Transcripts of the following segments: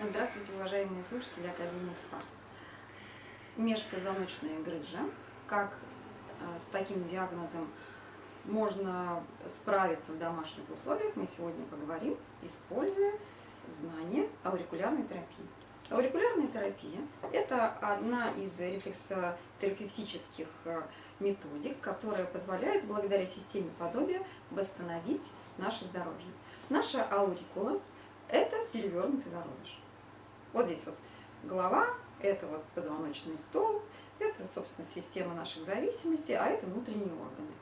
Здравствуйте, уважаемые слушатели Академии СПА. Межпозвоночная грыжа. Как э, с таким диагнозом можно справиться в домашних условиях, мы сегодня поговорим, используя знания аурикулярной терапии. Аурикулярная терапия – это одна из рефлексотерапевтических э, методик, которая позволяет благодаря системе подобия восстановить наше здоровье. Наша аурикула – это перевернутый зародыш. Вот здесь вот голова, это вот позвоночный столб, это, собственно, система наших зависимостей, а это внутренние органы.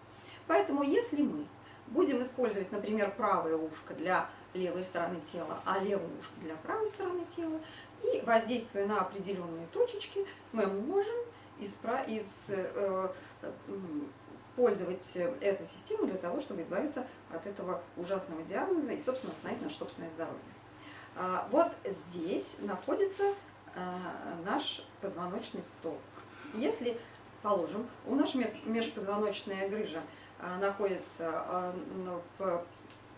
Поэтому если мы будем использовать, например, правое ушко для левой стороны тела, а левое ушко для правой стороны тела, и воздействуя на определенные точечки, мы можем испра из, э, пользовать эту систему для того, чтобы избавиться от этого ужасного диагноза и, собственно, восстановить наше собственное здоровье. А, вот здесь находится а, наш позвоночный столб. Если, положим, у нас межпозвоночная грыжа а, находится ну, в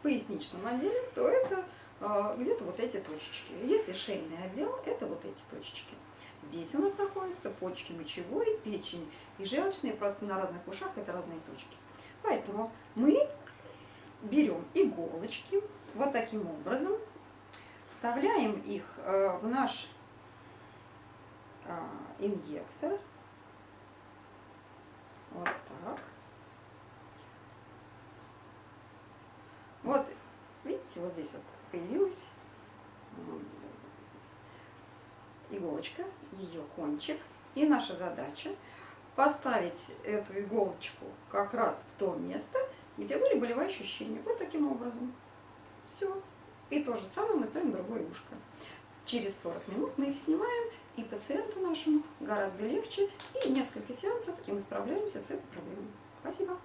поясничном отделе, то это где-то вот эти точечки. Если шейный отдел, это вот эти точечки. Здесь у нас находятся почки мочевой, печень и желчные, просто на разных ушах это разные точки. Поэтому мы берем иголочки вот таким образом, Вставляем их э, в наш э, инъектор. Вот так. Вот, видите, вот здесь вот появилась иголочка, ее кончик. И наша задача поставить эту иголочку как раз в то место, где были болевые ощущения. Вот таким образом. Все. И то же самое мы ставим другое ушко. Через 40 минут мы их снимаем, и пациенту нашему гораздо легче, и несколько сеансов, и мы справляемся с этой проблемой. Спасибо.